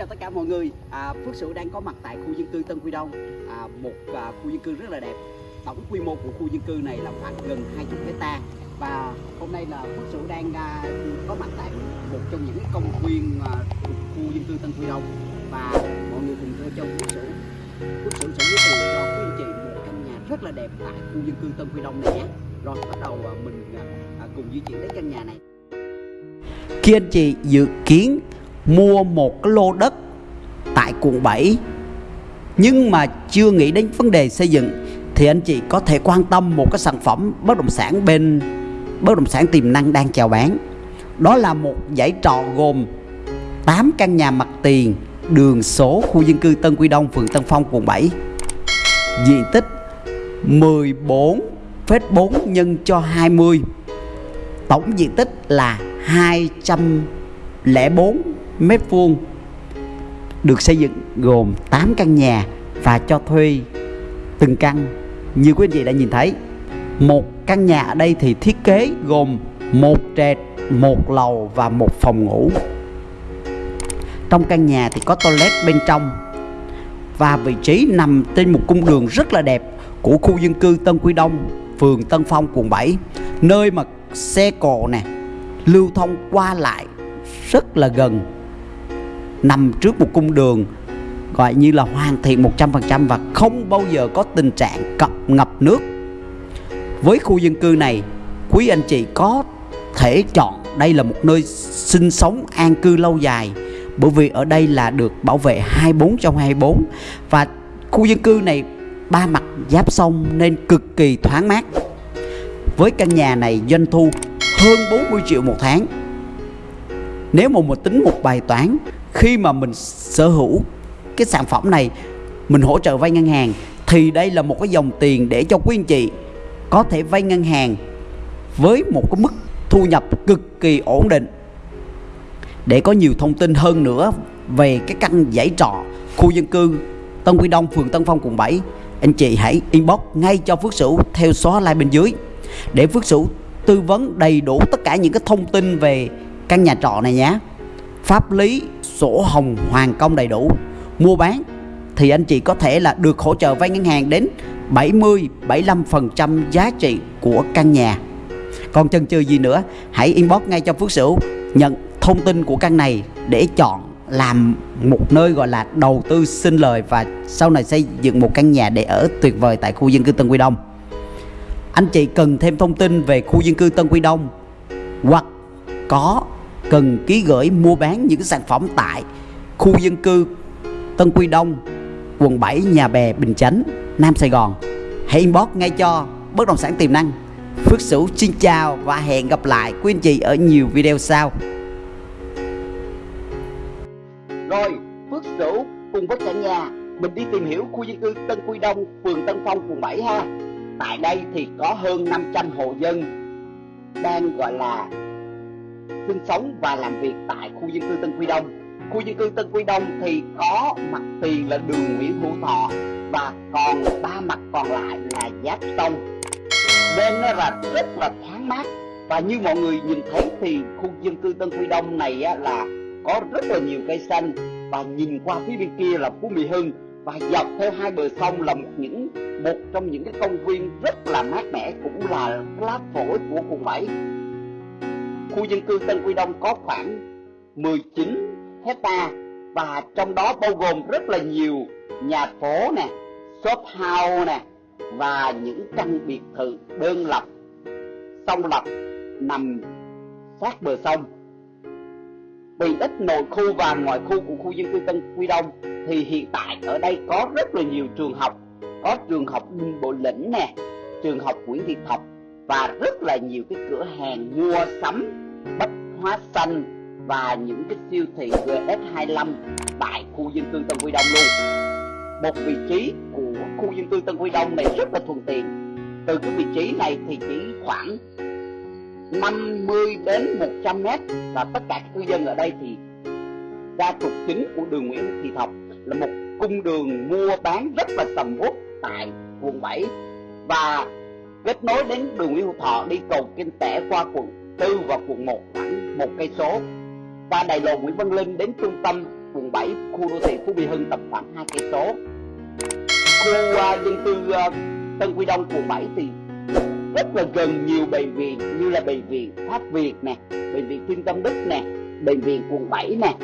Chào tất cả mọi người, à, Phước Sửu đang có mặt tại khu dân cư Tân Quy Đông, à, một à, khu dân cư rất là đẹp. Tổng quy mô của khu dân cư này là khoảng gần 20 hecta và hôm nay là Phước Sửu đang à, có mặt tại một trong những công viên à, thuộc khu dân cư Tân Quy Đông và mọi người cùng theo chân Phước Sửu. Phước Sửu sẽ giới thiệu cho quý anh chị một căn nhà rất là đẹp tại khu dân cư Tân Quy Đông này nhé. Rồi bắt đầu à, mình à, à, cùng di chuyển đến căn nhà này. Khi anh chị dự kiến mua một cái lô đất tại quận 7 nhưng mà chưa nghĩ đến vấn đề xây dựng thì anh chị có thể quan tâm một cái sản phẩm bất động sản bên bất động sản tiềm năng đang chào bán. Đó là một dãy trọ gồm 8 căn nhà mặt tiền đường số khu dân cư Tân Quy Đông phường Tân Phong quận 7 diện tích 14,4 nhân cho 20 tổng diện tích là 204 mét vuông được xây dựng gồm 8 căn nhà và cho thuê từng căn. Như quý anh chị đã nhìn thấy, một căn nhà ở đây thì thiết kế gồm một trệt, một lầu và một phòng ngủ. Trong căn nhà thì có toilet bên trong và vị trí nằm trên một cung đường rất là đẹp của khu dân cư Tân Quy Đông, phường Tân Phong, quận 7 nơi mà xe cộ nè, lưu thông qua lại rất là gần nằm trước một cung đường gọi như là hoàn thiện 100% và không bao giờ có tình trạng cập ngập nước. Với khu dân cư này, quý anh chị có thể chọn đây là một nơi sinh sống an cư lâu dài bởi vì ở đây là được bảo vệ 24 trong 24 và khu dân cư này ba mặt giáp sông nên cực kỳ thoáng mát. Với căn nhà này doanh thu hơn 40 triệu một tháng. Nếu mà một tính một bài toán khi mà mình sở hữu cái sản phẩm này, mình hỗ trợ vay ngân hàng, thì đây là một cái dòng tiền để cho quý anh chị có thể vay ngân hàng với một cái mức thu nhập cực kỳ ổn định. Để có nhiều thông tin hơn nữa về cái căn dãy trọ khu dân cư Tân Quy Đông, phường Tân Phong, quận 7 anh chị hãy inbox ngay cho Phước Sửu theo xóa like bên dưới. Để Phước Sửu tư vấn đầy đủ tất cả những cái thông tin về căn nhà trọ này nhé. Pháp lý sổ hồng hoàn công đầy đủ mua bán thì anh chị có thể là được hỗ trợ vay ngân hàng đến 70 75% giá trị của căn nhà. Còn chần chừ gì nữa, hãy inbox ngay cho Phước Sửu nhận thông tin của căn này để chọn làm một nơi gọi là đầu tư sinh lời và sau này xây dựng một căn nhà để ở tuyệt vời tại khu dân cư Tân Quy Đông. Anh chị cần thêm thông tin về khu dân cư Tân Quy Đông hoặc có cần ký gửi mua bán những sản phẩm tại khu dân cư Tân Quy Đông, quận 7, Nhà Bè, Bình Chánh, Nam Sài Gòn. Hãy inbox ngay cho bất động sản tiềm năng. Phước Sửu xin chào và hẹn gặp lại quý anh chị ở nhiều video sau. Rồi, Phước Sửu cùng với cả nhà mình đi tìm hiểu khu dân cư Tân Quy Đông, phường Tân Phong, quận 7 ha. Tại đây thì có hơn 500 hộ dân đang gọi là sinh sống và làm việc tại khu dân cư Tân Quy Đông. Khu dân cư Tân Quy Đông thì có mặt tiền là đường Nguyễn Hữu Thọ và còn ba mặt còn lại là giáp sông. Nên nó là rất là thoáng mát. Và như mọi người nhìn thấy thì khu dân cư Tân Quy Đông này là có rất là nhiều cây xanh. Và nhìn qua phía bên kia là Phú Mỹ Hưng. Và dọc theo hai bờ sông là một những, một trong những cái công viên rất là mát mẻ cũng là lá phổi của quận 7 khu dân cư Tân Quy Đông có khoảng 19 hecta và trong đó bao gồm rất là nhiều nhà phố nè, shop house nè và những căn biệt thự đơn lập, song lập nằm sát bờ sông. Vì ít nội khu và ngoại khu của khu dân cư Tân Quy Đông thì hiện tại ở đây có rất là nhiều trường học, có trường học Bộ Lĩnh nè, trường học Nguyễn Thị Thập và rất là nhiều cái cửa hàng mua sắm, bách hóa xanh và những cái siêu thị GS25 tại khu dân cư Tân Quy Đông luôn. Một vị trí của khu dân cư Tân Quy Đông này rất là thuận tiện. Từ cái vị trí này thì chỉ khoảng 50 đến 100 mét và tất cả các cư dân ở đây thì ra trục chính của đường Nguyễn Thị Thập là một cung đường mua bán rất là sầm uất tại quận 7 và kết nối đến đường Nguyễn Hữu Thọ đi cầu Kinh Tẻ qua quận 4 và quận 1 khoảng một cây số. Qua đại lộ Nguyễn Văn Linh đến trung tâm quận 7 khu đô thị Phú Mỹ Hưng tầm khoảng hai cây số. Khu uh, dân cư uh, Tân Quy Đông quận 7 thì rất là gần nhiều bệnh viện như là bệnh viện Pháp Việt nè bệnh viện Thiên Tâm Đức nè bệnh viện quận 7 nè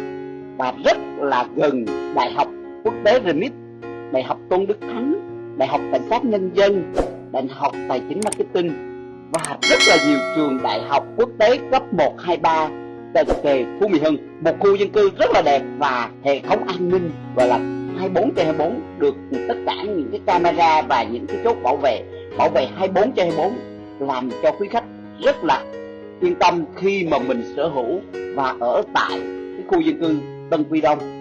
và rất là gần đại học quốc tế RMIT đại học Tôn Đức Thắng đại học cảnh sát nhân dân đại học tài chính marketing và rất là nhiều trường đại học quốc tế cấp 1, 2, 3 tại kề Phú Mỹ Hưng một khu dân cư rất là đẹp và hệ thống an ninh gọi là 24 trên 24 được tất cả những cái camera và những cái chốt bảo vệ bảo vệ 24 trên 24 làm cho quý khách rất là yên tâm khi mà mình sở hữu và ở tại cái khu dân cư Tân Quy Đông.